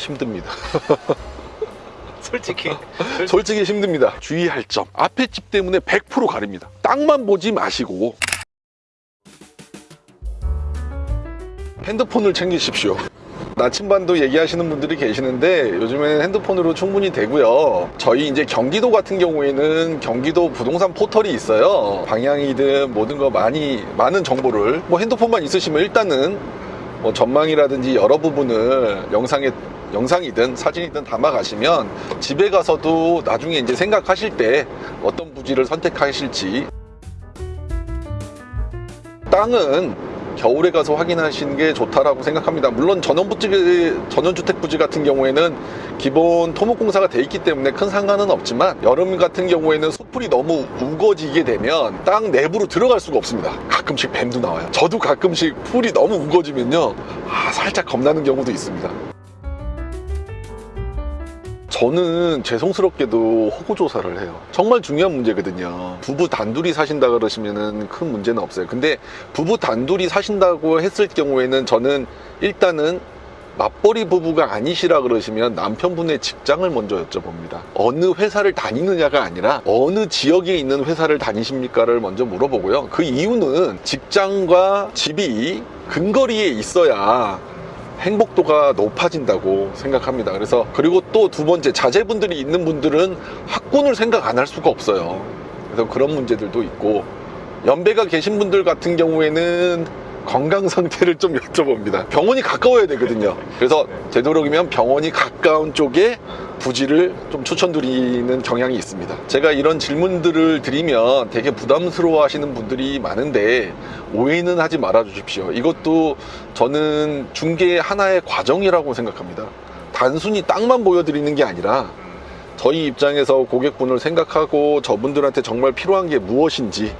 힘듭니다. 솔직히 솔직히 힘듭니다. 주의할 점. 앞에 집 때문에 100% 가립니다. 땅만 보지 마시고 핸드폰을 챙기십시오. 나침반도 얘기하시는 분들이 계시는데 요즘에는 핸드폰으로 충분히 되고요. 저희 이제 경기도 같은 경우에는 경기도 부동산 포털이 있어요. 방향이든 모든 거 많이 많은 정보를 뭐 핸드폰만 있으시면 일단은 뭐 전망이라든지 여러 부분을 영상에 영상이든 사진이든 담아 가시면 집에 가서도 나중에 이제 생각하실 때 어떤 부지를 선택하실지 땅은 겨울에 가서 확인하시는 게 좋다라고 생각합니다. 물론 전원부지, 전원주택 부지 같은 경우에는 기본 토목공사가 돼 있기 때문에 큰 상관은 없지만 여름 같은 경우에는 숲풀이 너무 우거지게 되면 땅 내부로 들어갈 수가 없습니다. 가끔씩 뱀도 나와요. 저도 가끔씩 풀이 너무 우거지면요. 아, 살짝 겁나는 경우도 있습니다. 저는 죄송스럽게도 호구 조사를 해요. 정말 중요한 문제거든요. 부부 단둘이 사신다 그러시면은 큰 문제는 없어요. 근데 부부 단둘이 사신다고 했을 경우에는 저는 일단은 맞벌이 부부가 아니시라 그러시면 남편분의 직장을 먼저 여쭤봅니다. 어느 회사를 다니느냐가 아니라 어느 지역에 있는 회사를 다니십니까를 먼저 물어보고요. 그 이유는 직장과 집이 근거리에 있어야 행복도가 높아진다고 생각합니다. 그래서 그리고 또 두 번째 자제분들이 있는 분들은 학군을 생각 안 할 수가 없어요. 그래서 그런 문제들도 있고 연배가 계신 분들 같은 경우에는 건강 상태를 좀 여쭤봅니다. 병원이 가까워야 되거든요. 그래서 되도록이면 병원이 가까운 쪽에 부지를 좀 추천드리는 경향이 있습니다. 제가 이런 질문들을 드리면 되게 부담스러워 하시는 분들이 많은데 오해는 하지 말아 주십시오. 이것도 저는 중개의 하나의 과정이라고 생각합니다. 단순히 땅만 보여드리는 게 아니라 저희 입장에서 고객분을 생각하고 저분들한테 정말 필요한 게 무엇인지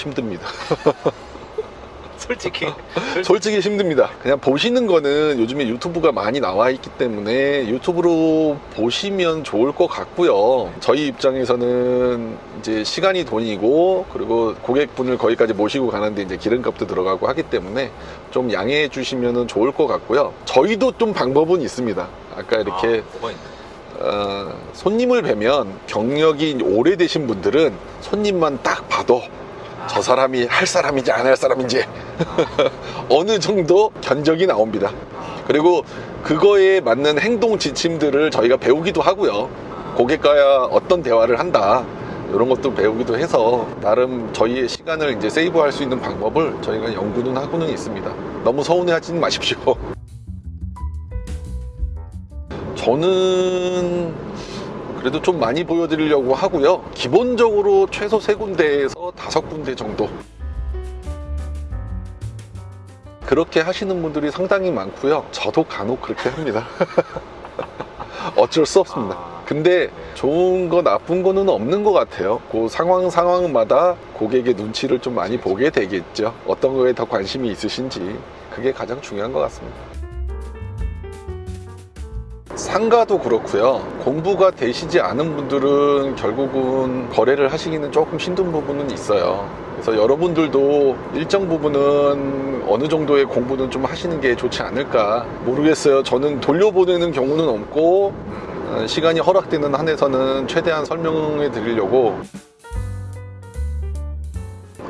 힘듭니다. 솔직히 솔직히 힘듭니다. 그냥 보시는 거는 요즘에 유튜브가 많이 나와 있기 때문에 유튜브로 보시면 좋을 것 같고요. 저희 입장에서는 이제 시간이 돈이고 그리고 고객분을 거기까지 모시고 가는데 이제 기름값도 들어가고 하기 때문에 좀 양해해 주시면 좋을 것 같고요. 저희도 좀 방법은 있습니다. 아까 이렇게 아? 어, 손님을 뵈면 경력이 오래되신 분들은 손님만 딱 봐도 저 사람이 할 사람인지 안 할 사람인지 어느 정도 견적이 나옵니다. 그리고 그거에 맞는 행동 지침들을 저희가 배우기도 하고요. 고객과 어떤 대화를 한다. 이런 것도 배우기도 해서 나름 저희의 시간을 이제 세이브할 수 있는 방법을 저희가 연구는 하고는 있습니다. 너무 서운해하지는 마십시오. 저는 그래도 좀 많이 보여드리려고 하고요. 기본적으로 최소 세 군데에서 다섯 군데 정도. 그렇게 하시는 분들이 상당히 많고요. 저도 간혹 그렇게 합니다. 어쩔 수 없습니다. 근데 좋은 거 나쁜 거는 없는 것 같아요. 그 상황 상황마다 고객의 눈치를 좀 많이 보게 되겠죠. 어떤 거에 더 관심이 있으신지 그게 가장 중요한 것 같습니다. 상가도 그렇고요. 공부가 되시지 않은 분들은 결국은 거래를 하시기는 조금 힘든 부분은 있어요. 그래서 여러분들도 일정 부분은 어느 정도의 공부는 좀 하시는 게 좋지 않을까 모르겠어요. 저는 돌려보내는 경우는 없고 어, 시간이 허락되는 한에서는 최대한 설명해 드리려고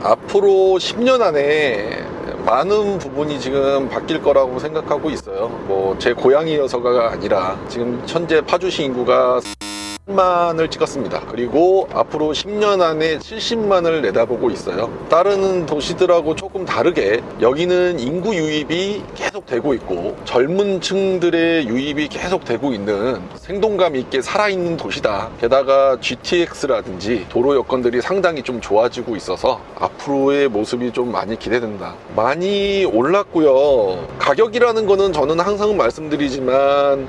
앞으로 10년 안에 많은 부분이 지금 바뀔 거라고 생각하고 있어요. 뭐 제 고향이어서가 아니라 지금 현재 파주시 인구가 10만을 찍었습니다. 그리고 앞으로 10년 안에 70만을 내다보고 있어요. 다른 도시들하고 조금 다르게 여기는 인구 유입이 계속 되고 있고 젊은 층들의 유입이 계속 되고 있는 생동감 있게 살아있는 도시다. 게다가 GTX라든지 도로 여건들이 상당히 좀 좋아지고 있어서 앞으로의 모습이 좀 많이 기대된다. 많이 올랐고요. 가격이라는 거는 저는 항상 말씀드리지만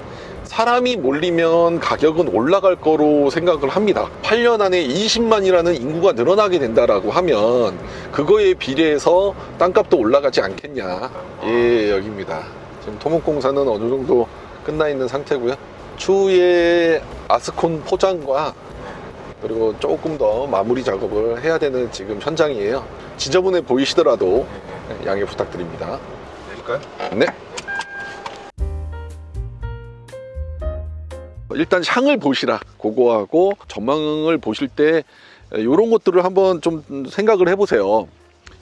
사람이 몰리면 가격은 올라갈 거로 생각을 합니다. 8년 안에 20만이라는 인구가 늘어나게 된다라고 하면 그거에 비례해서 땅값도 올라가지 않겠냐. 예, 여기입니다. 지금 토목공사는 어느 정도 끝나 있는 상태고요. 추후에 아스콘 포장과 그리고 조금 더 마무리 작업을 해야 되는 지금 현장이에요. 지저분해 보이시더라도 양해 부탁드립니다. 드릴까요? 네. 일단 향을 보시라 그거하고 전망을 보실 때 이런 것들을 한번 좀 생각을 해보세요.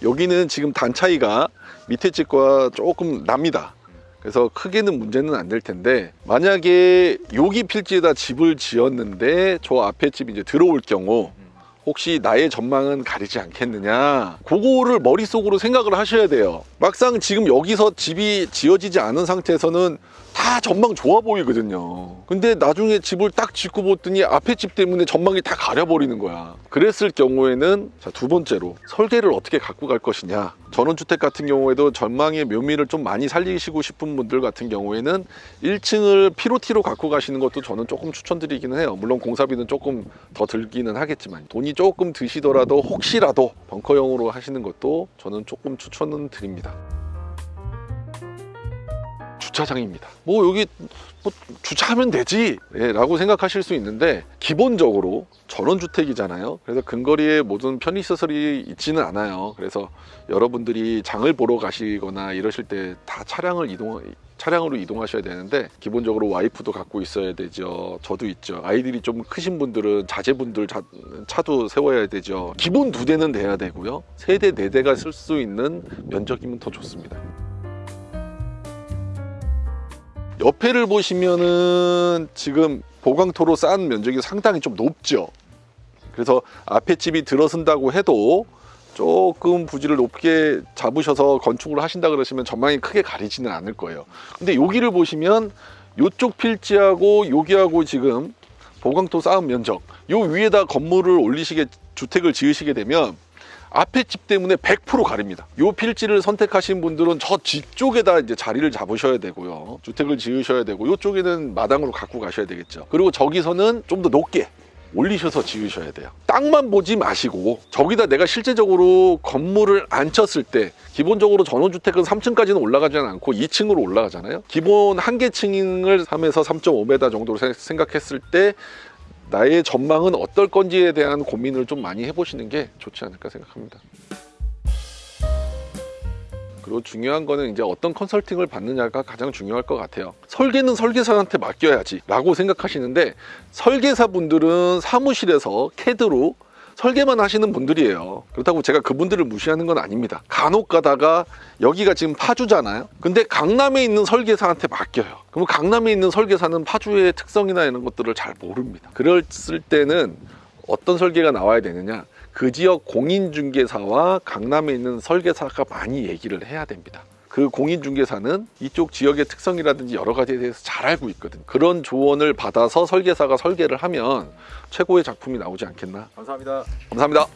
여기는 지금 단 차이가 밑에 집과 조금 납니다. 그래서 크게는 문제는 안 될 텐데 만약에 여기 필지에다 집을 지었는데 저 앞에 집이 이제 들어올 경우 혹시 나의 전망은 가리지 않겠느냐 그거를 머릿속으로 생각을 하셔야 돼요 막상 지금 여기서 집이 지어지지 않은 상태에서는 다 전망 좋아 보이거든요. 근데 나중에 집을 딱 짓고 보더니 앞에 집 때문에 전망이 다 가려버리는 거야. 그랬을 경우에는 자, 두 번째로 설계를 어떻게 갖고 갈 것이냐. 전원주택 같은 경우에도 전망의 묘미를 좀 많이 살리시고 싶은 분들 같은 경우에는 1층을 피로티로 갖고 가시는 것도 저는 조금 추천드리기는 해요. 물론 공사비는 조금 더 들기는 하겠지만 돈이 조금 드시더라도 혹시라도 벙커형으로 하시는 것도 저는 조금 추천은 드립니다 주차장입니다. 뭐 여기 뭐 주차하면 되지. 예, 라고 생각하실 수 있는데 기본적으로 전원주택이잖아요. 그래서 근거리에 모든 편의시설이 있지는 않아요. 그래서 여러분들이 장을 보러 가시거나 이러실 때 다 차량을 이동 차량으로 이동하셔야 되는데 기본적으로 와이프도 갖고 있어야 되죠. 저도 있죠. 아이들이 좀 크신 분들은 자제분들 자- 차도 세워야 되죠. 기본 두 대는 돼야 되고요. 세 대 네 대가 쓸 수 있는 면적이면 더 좋습니다 옆에를 보시면은 지금 보강토로 쌓은 면적이 상당히 좀 높죠. 그래서 앞에 집이 들어선다고 해도 조금 부지를 높게 잡으셔서 건축을 하신다 그러시면 전망이 크게 가리지는 않을 거예요. 근데 여기를 보시면 이쪽 필지하고 여기하고 지금 보강토 쌓은 면적 요 위에다 건물을 올리시게 주택을 지으시게 되면 앞에 집 때문에 100% 가립니다. 요 필지를 선택하신 분들은 저 뒤쪽에다 이제 자리를 잡으셔야 되고요. 주택을 지으셔야 되고 요쪽에는 마당으로 갖고 가셔야 되겠죠. 그리고 저기서는 좀 더 높게 올리셔서 지으셔야 돼요. 땅만 보지 마시고 저기다 내가 실제적으로 건물을 안 쳤을 때 기본적으로 전원주택은 3층까지는 올라가지는 않고 2층으로 올라가잖아요. 기본 한 개층을 3에서 3.5m 정도로 생- 생각했을 때 나의 전망은 어떨 건지에 대한 고민을 좀 많이 해보시는 게 좋지 않을까 생각합니다. 그리고 중요한 거는 이제 어떤 컨설팅을 받느냐가 가장 중요할 것 같아요. 설계는 설계사한테 맡겨야지 라고 생각하시는데 설계사 분들은 사무실에서 캐드로 설계만 하시는 분들이에요. 그렇다고 제가 그분들을 무시하는 건 아닙니다. 간혹 가다가 여기가 지금 파주잖아요. 근데 강남에 있는 설계사한테 맡겨요. 그럼 강남에 있는 설계사는 파주의 특성이나 이런 것들을 잘 모릅니다. 그랬을 때는 어떤 설계가 나와야 되느냐? 그 지역 공인중개사와 강남에 있는 설계사가 많이 얘기를 해야 됩니다. 그 공인중개사는 이쪽 지역의 특성이라든지 여러 가지에 대해서 잘 알고 있거든. 그런 조언을 받아서 설계사가 설계를 하면 최고의 작품이 나오지 않겠나? 감사합니다. 감사합니다.